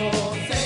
more.